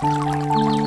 Música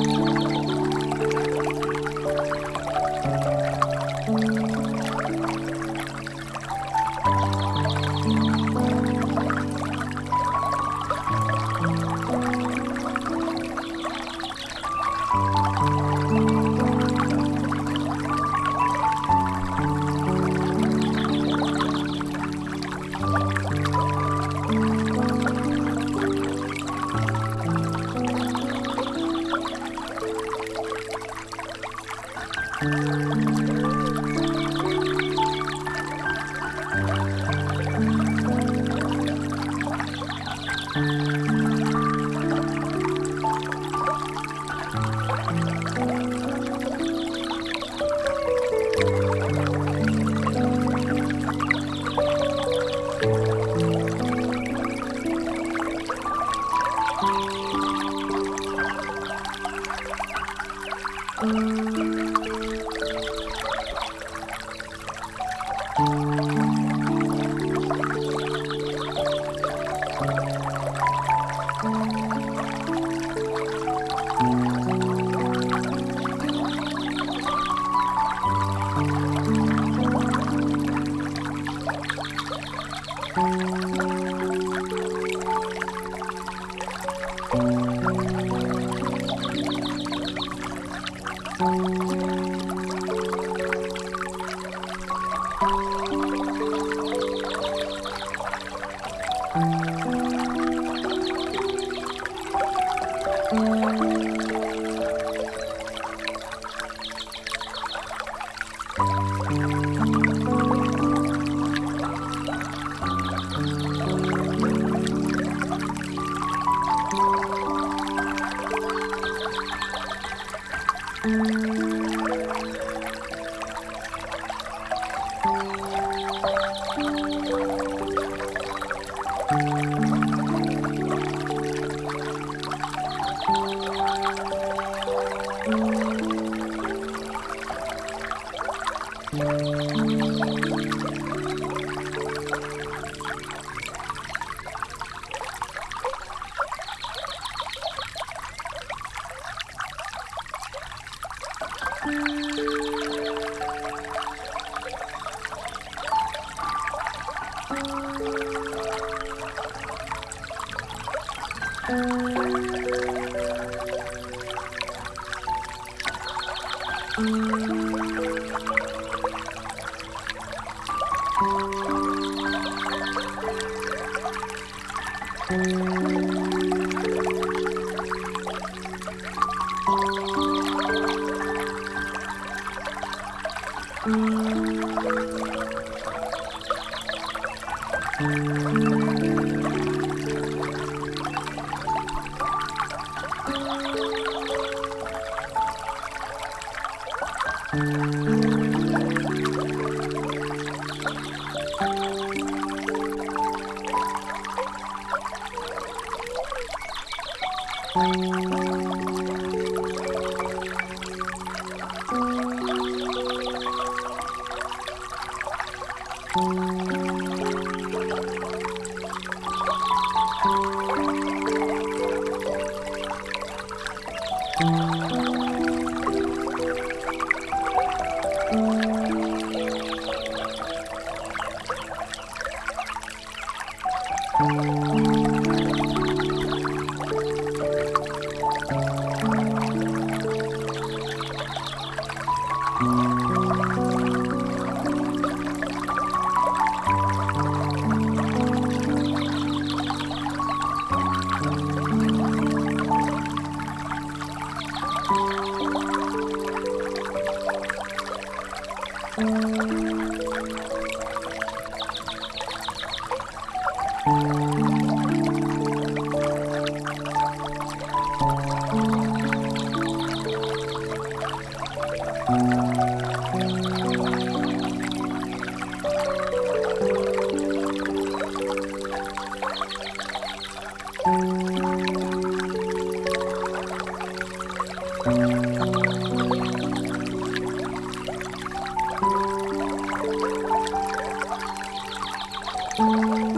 Thank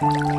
you.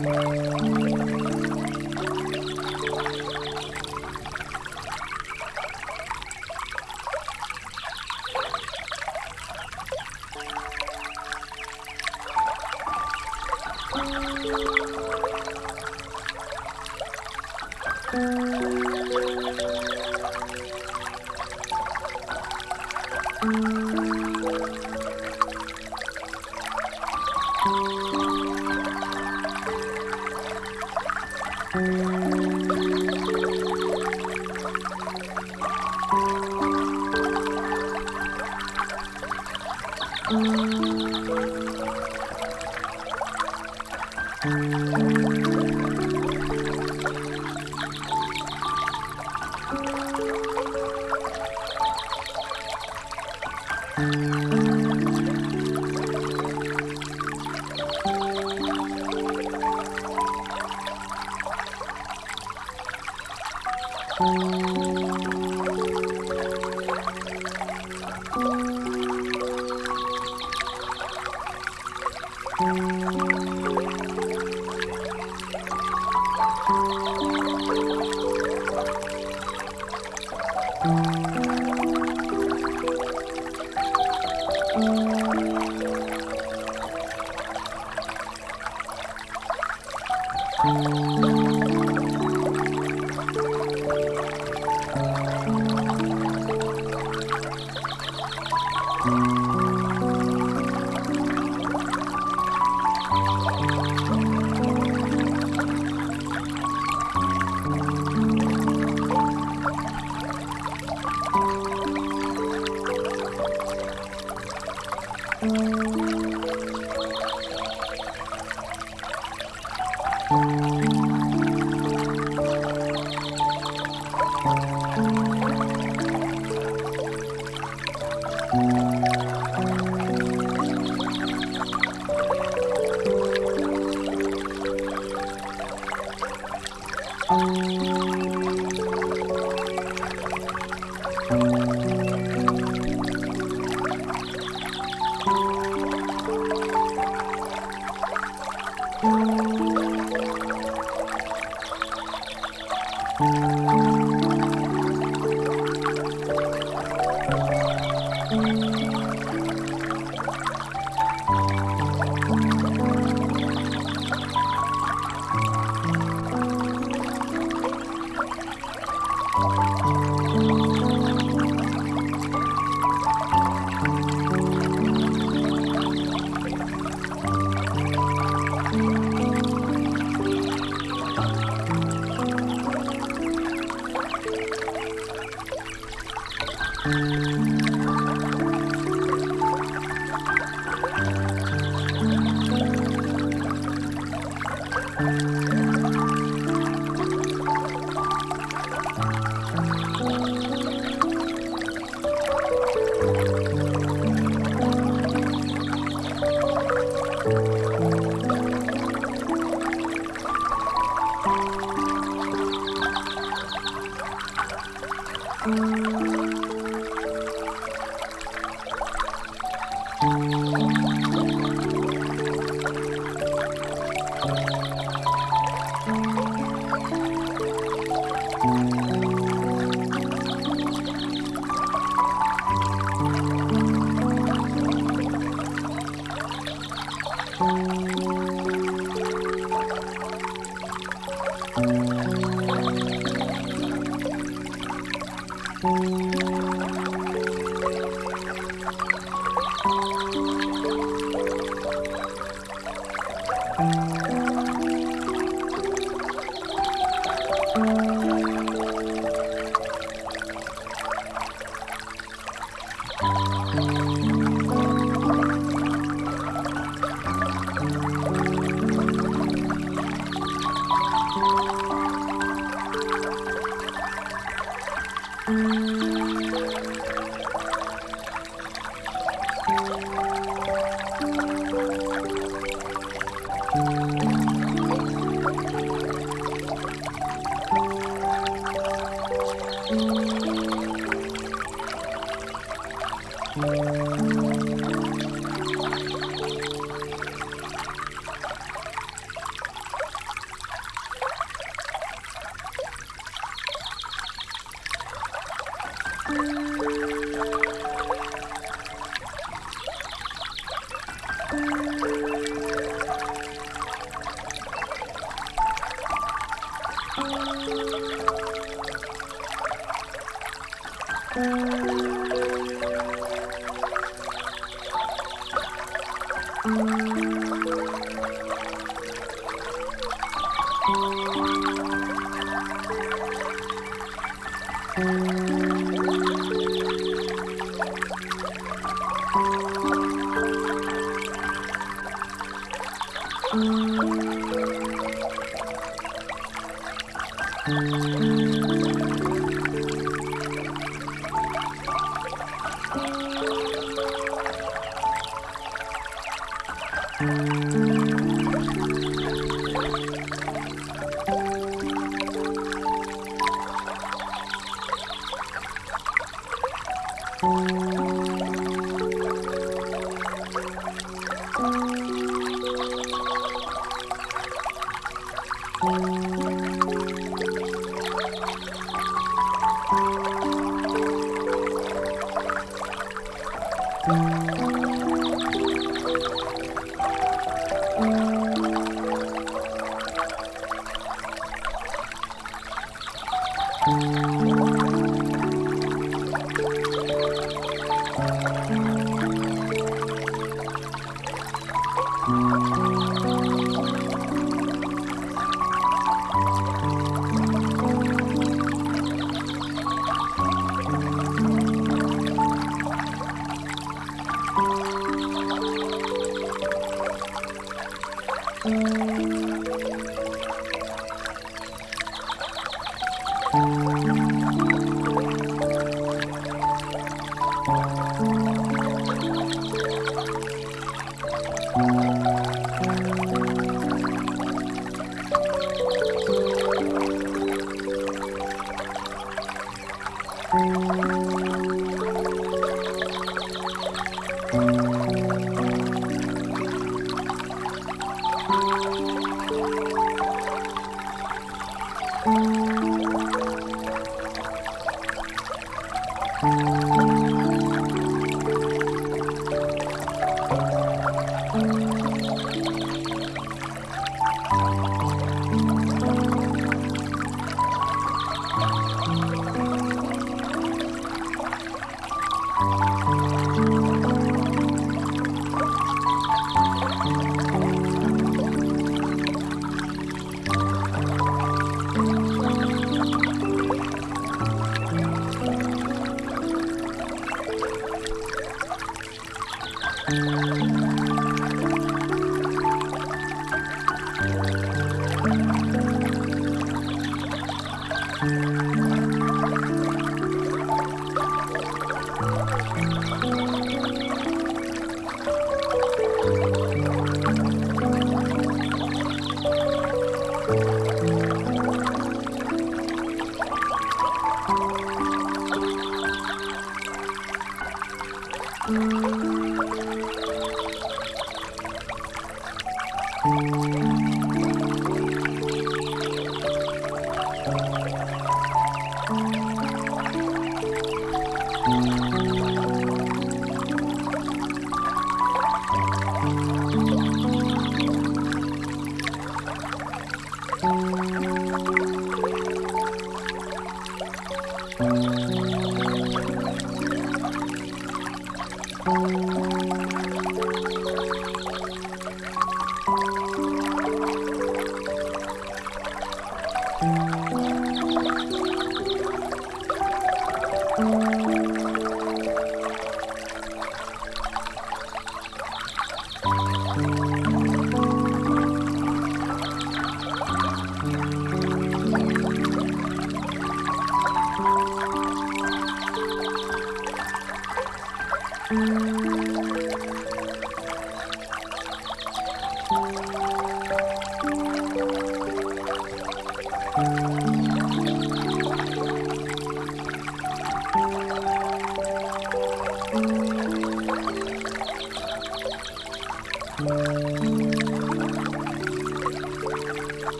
Música Thank you.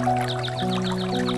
Música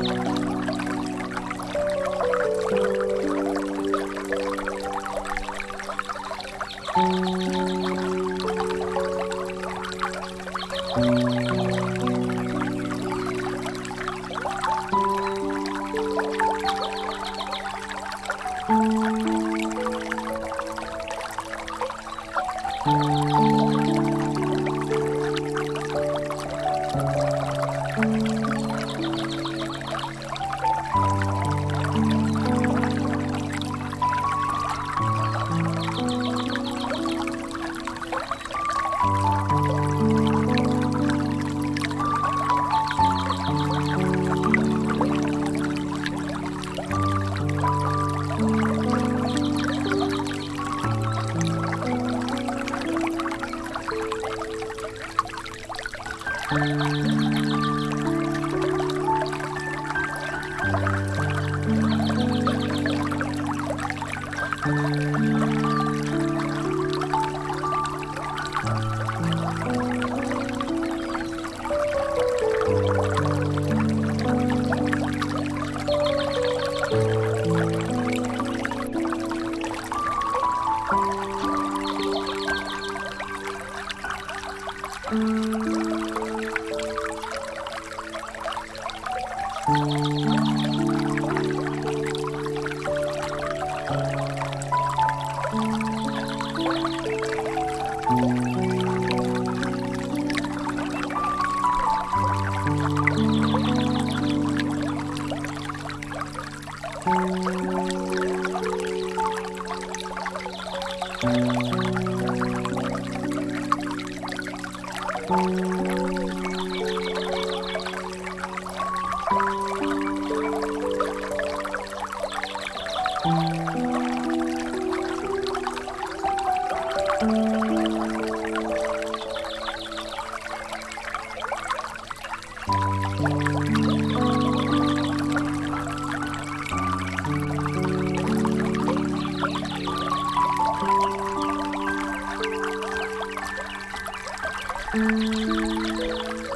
Música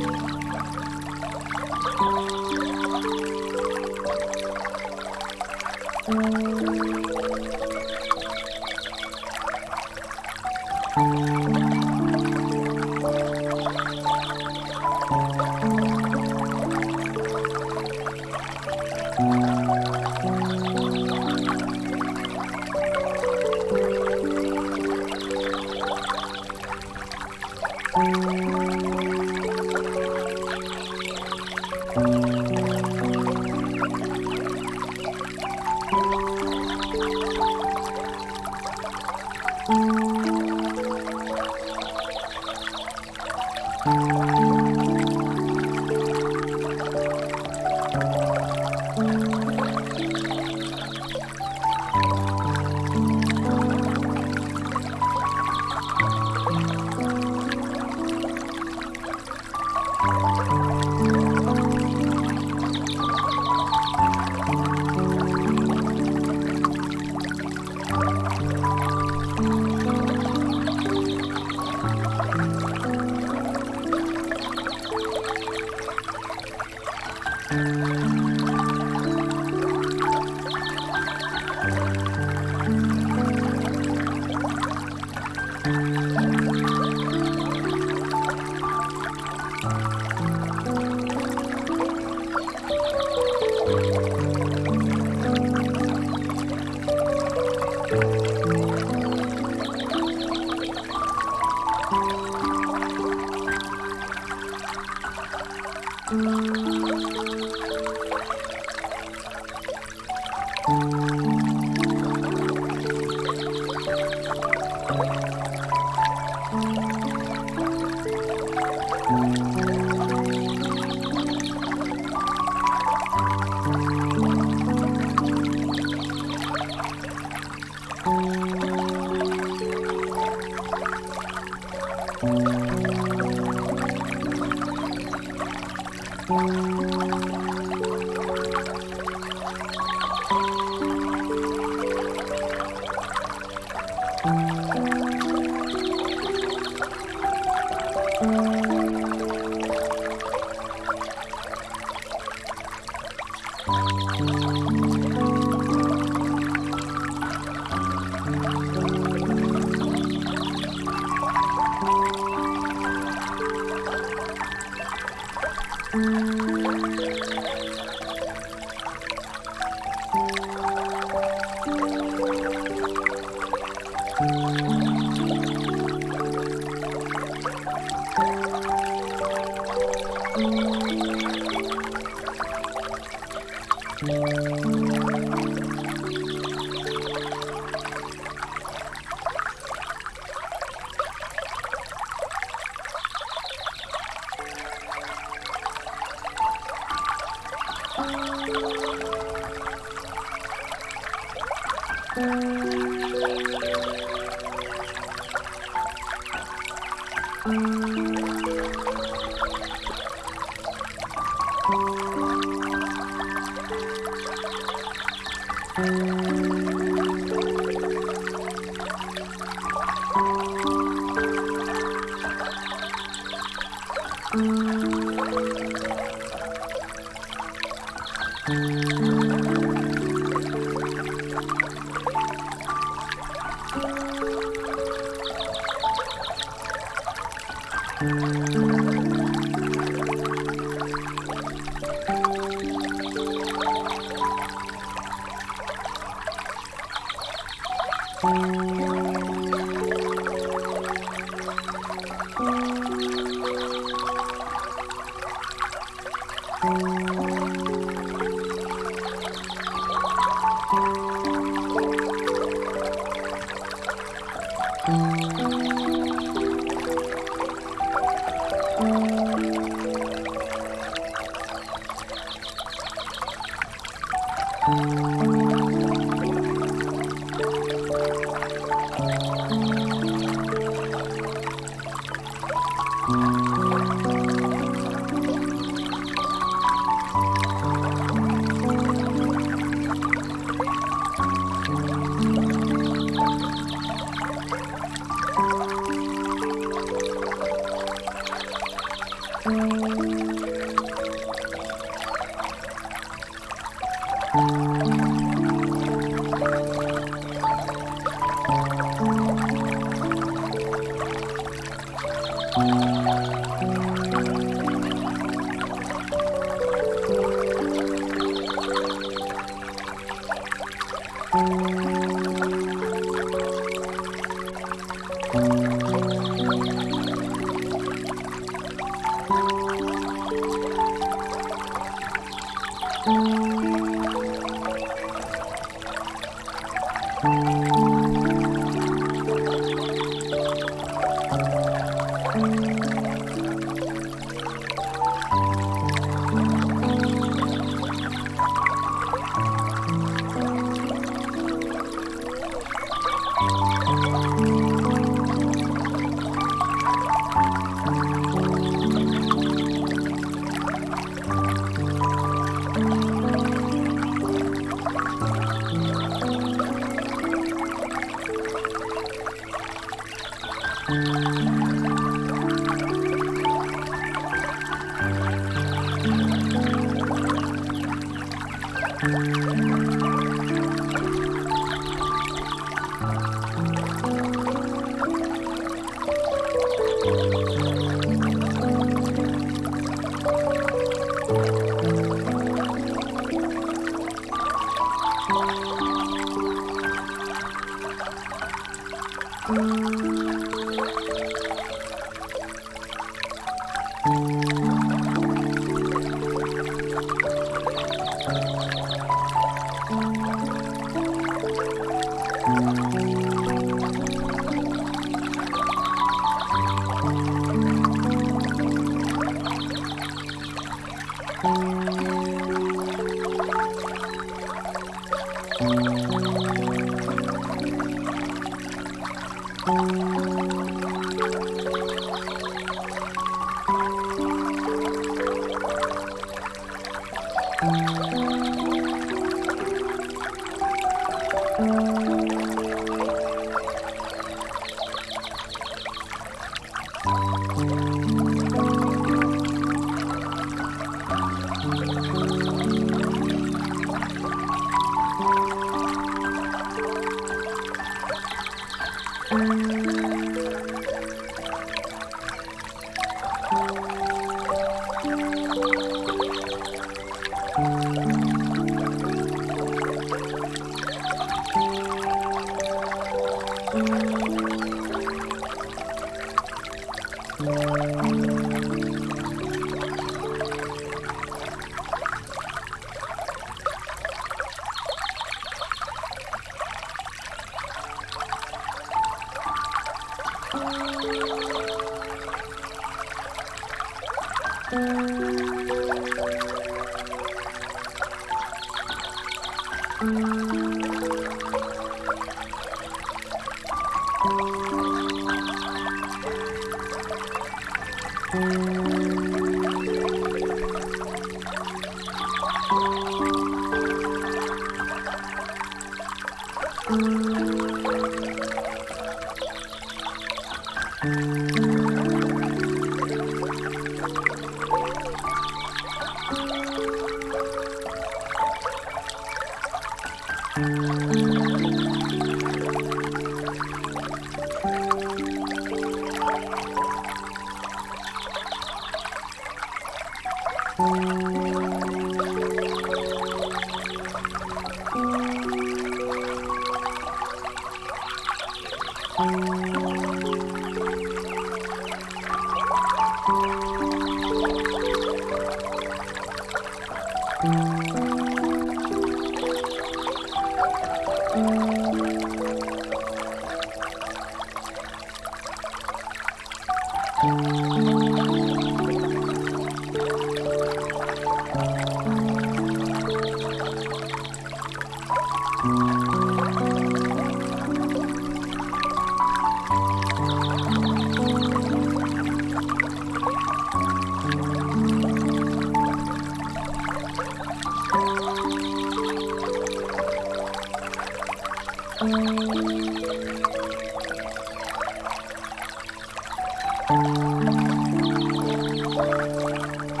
Bye.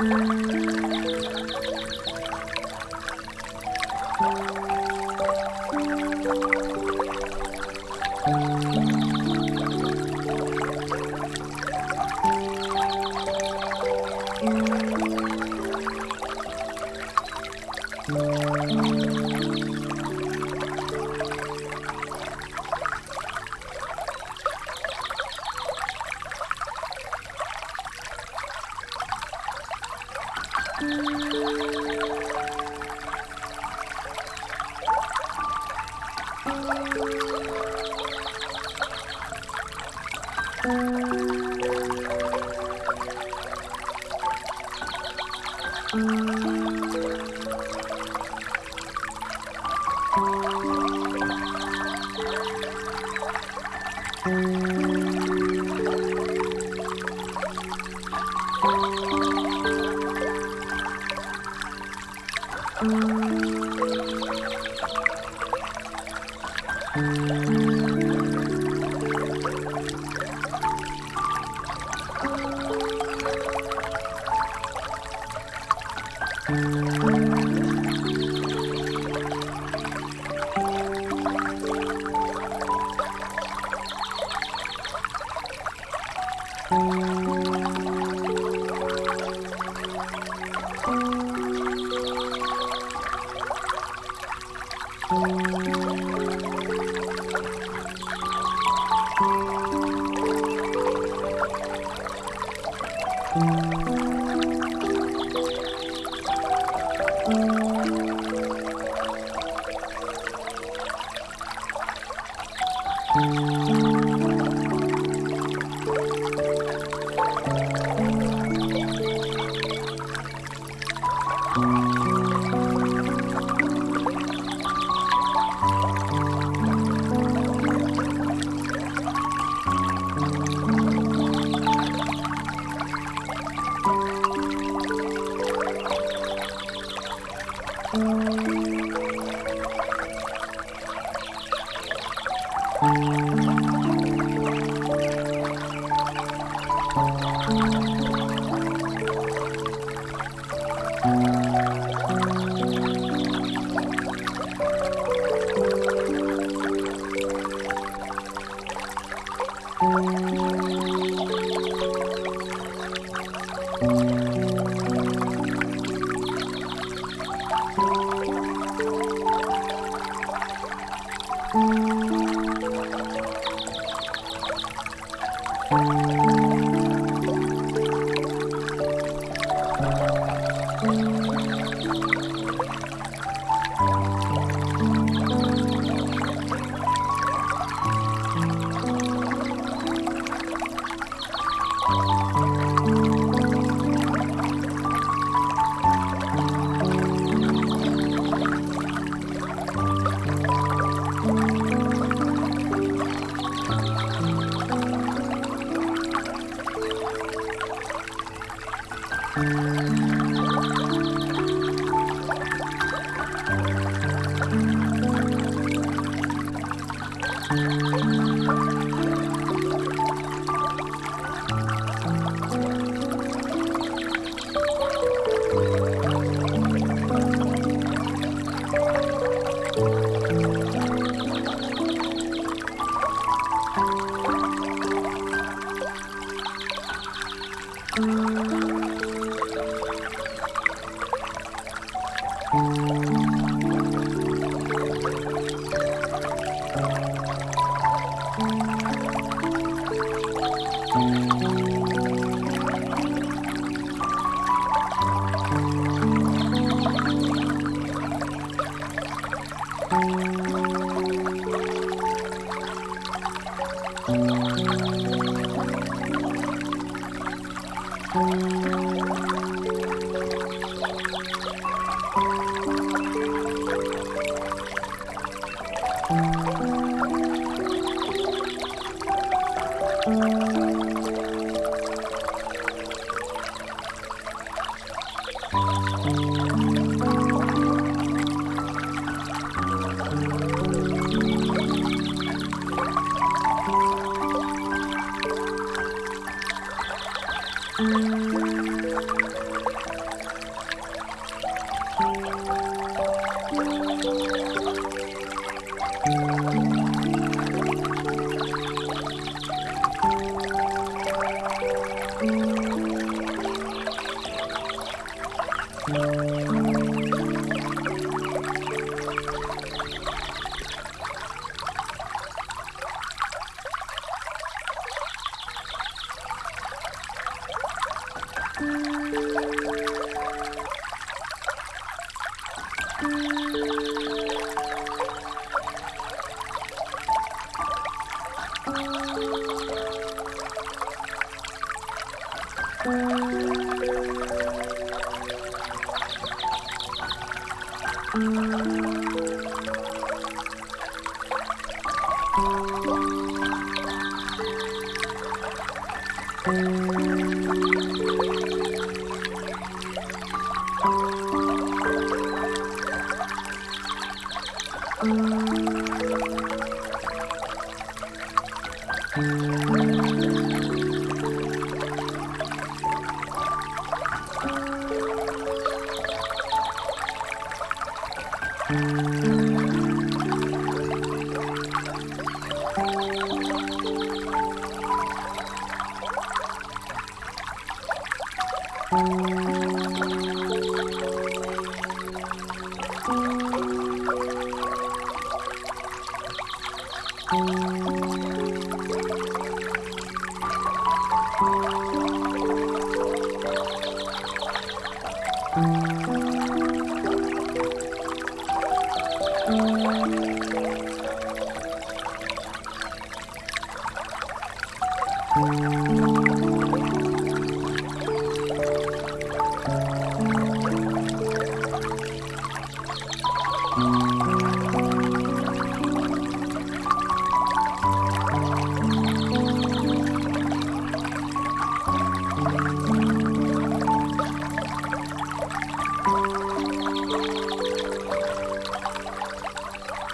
Música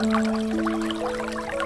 Música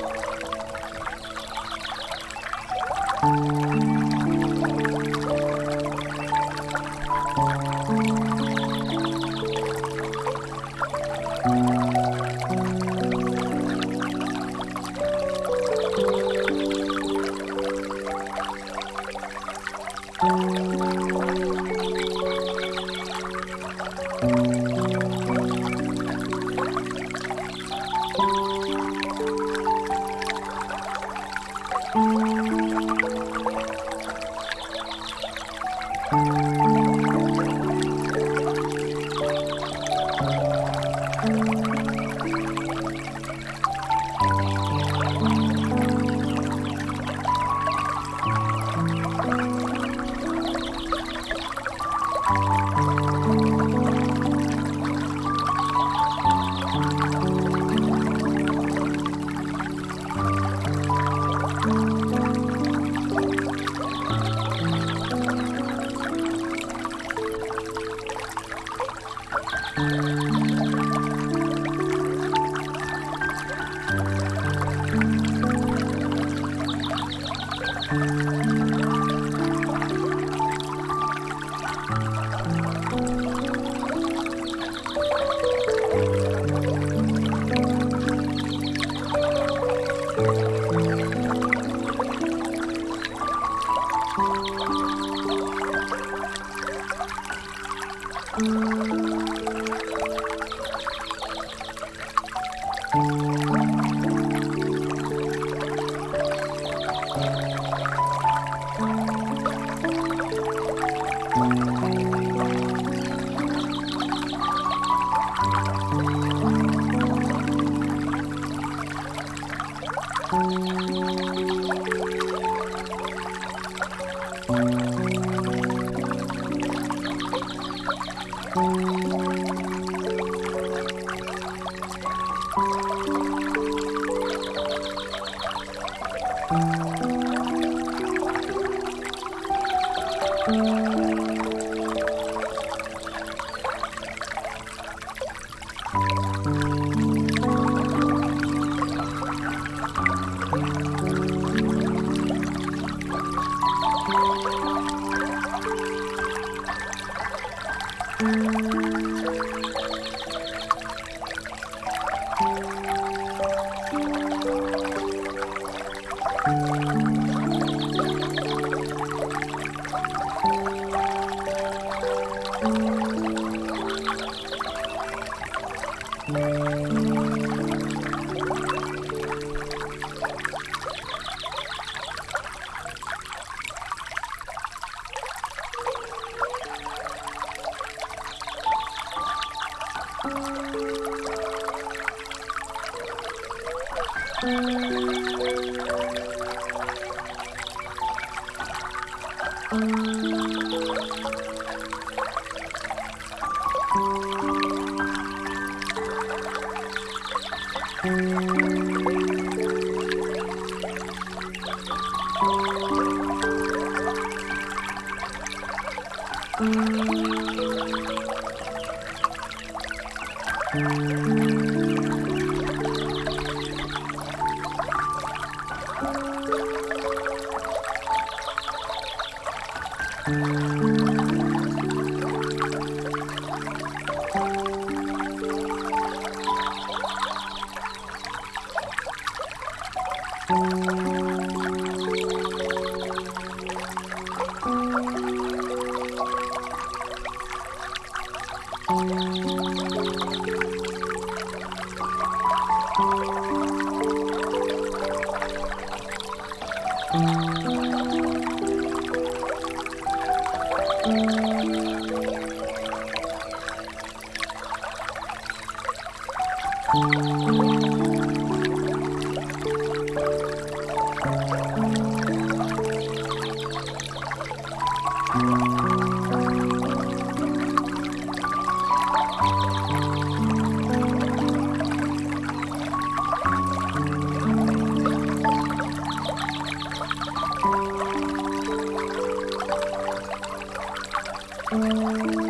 Música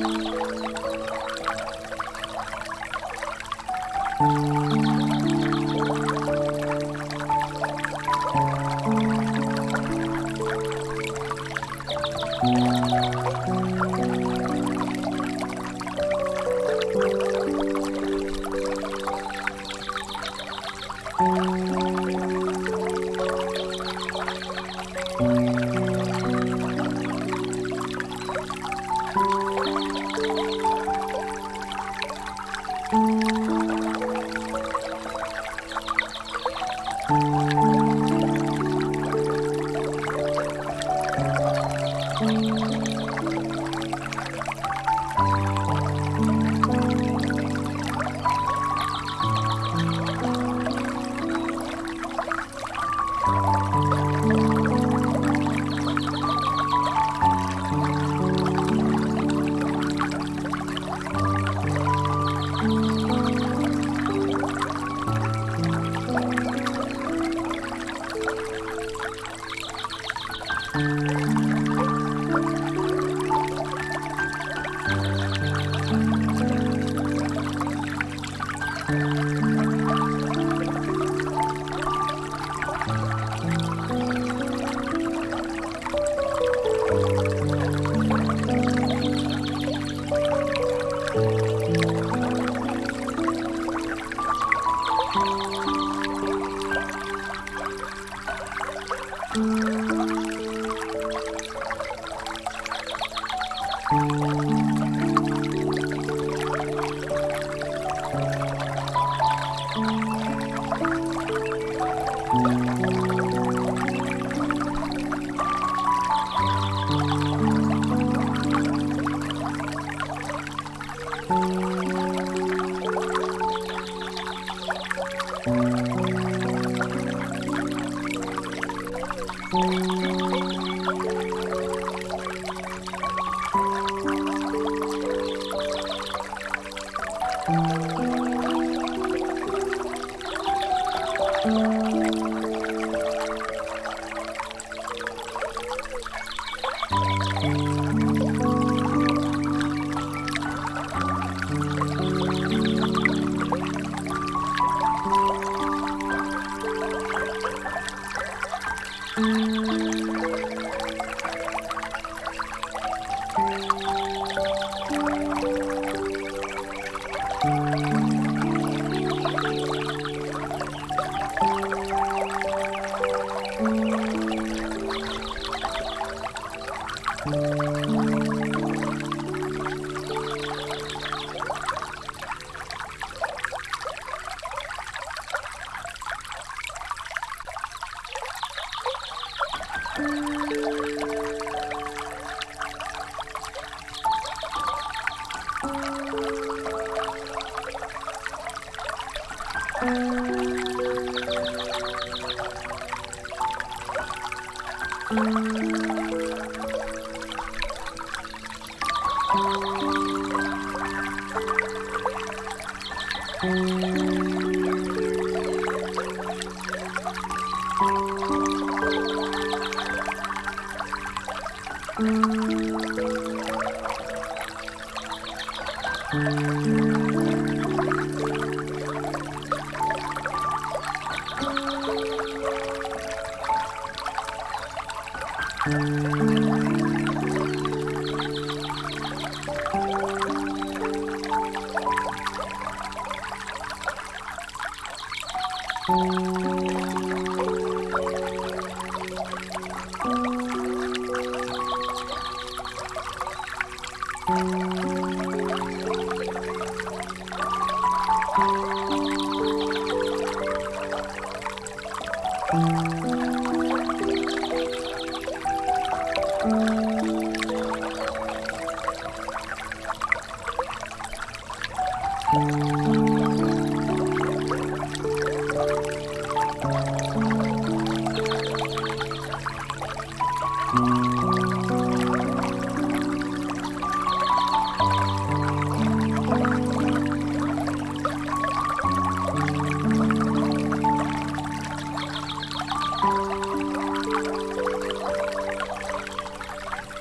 Thank you. Thank you.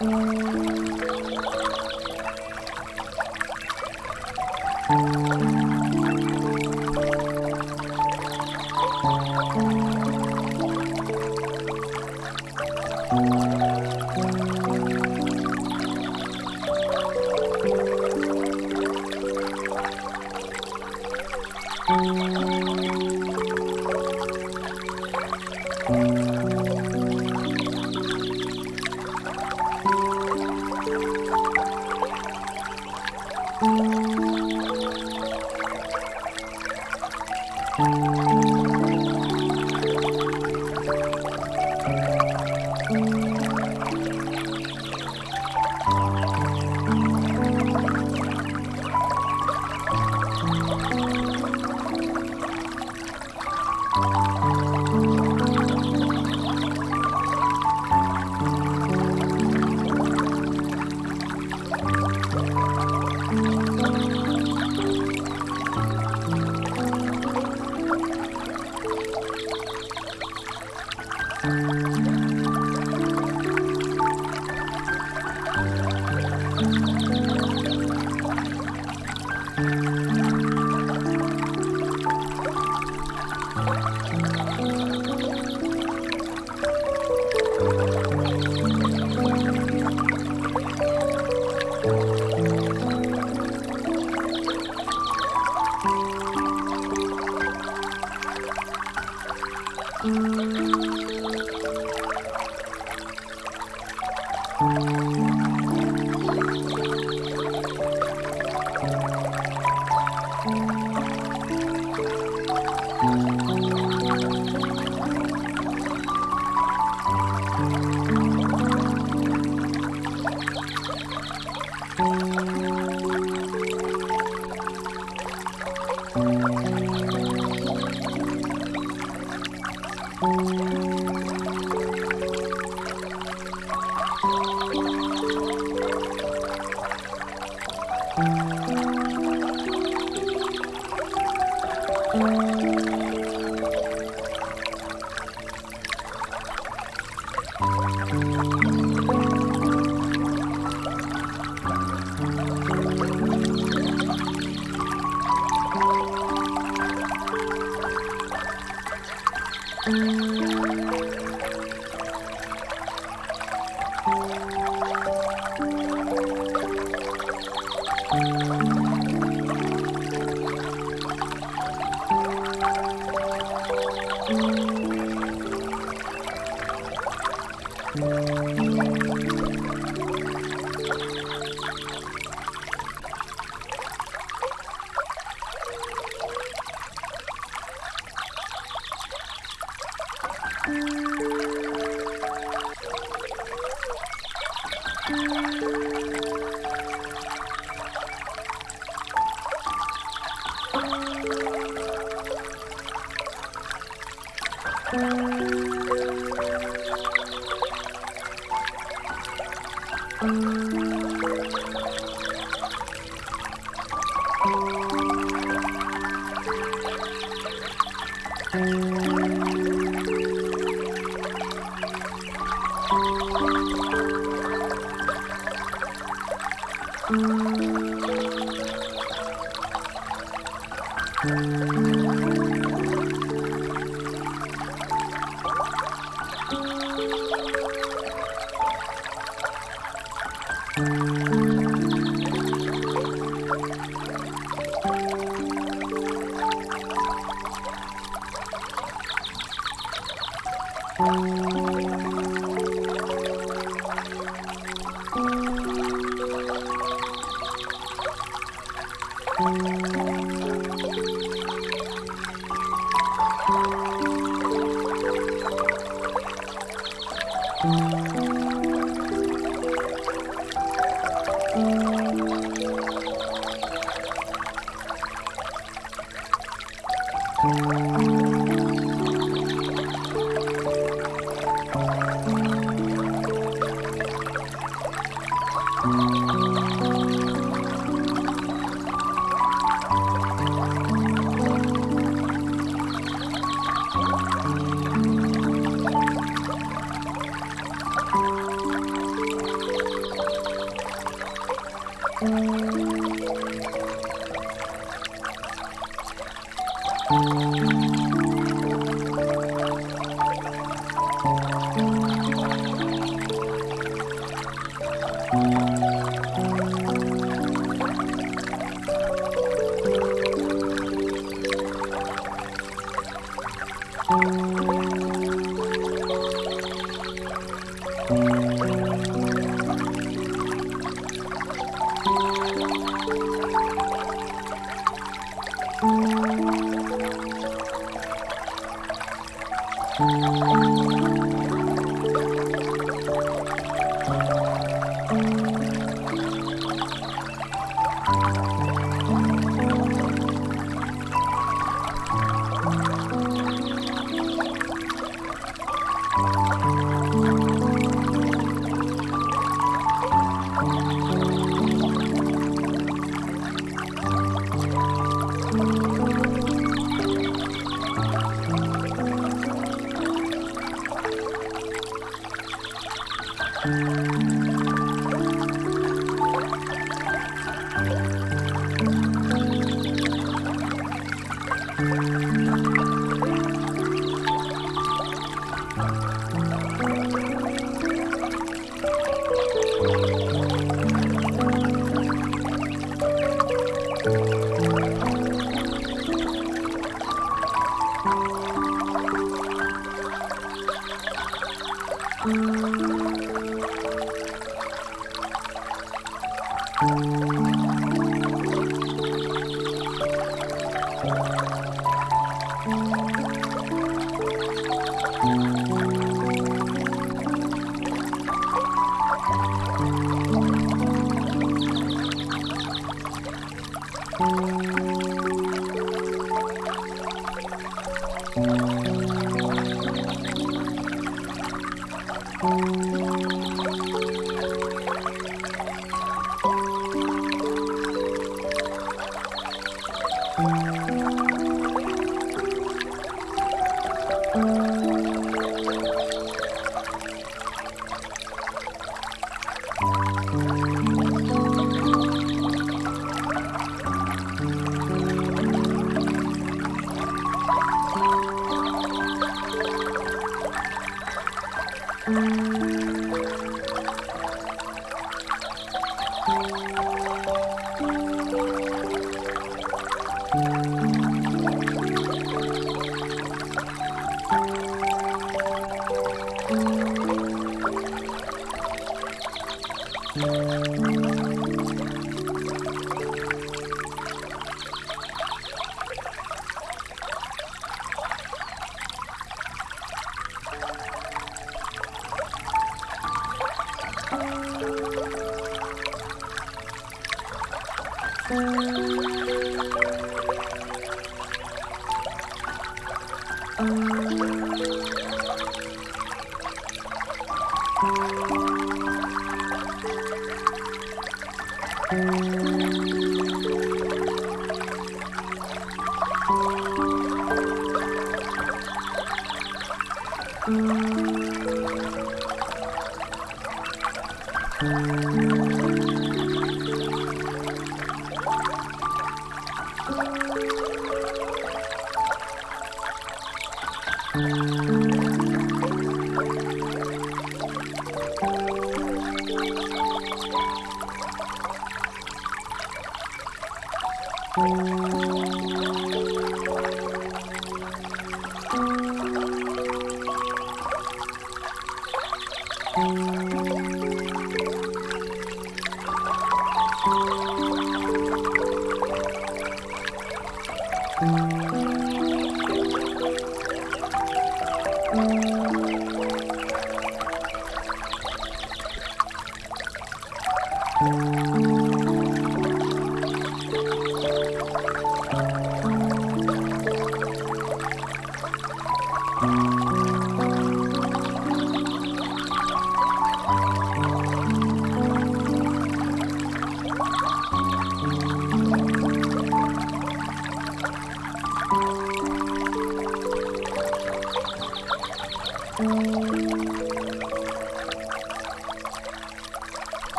Música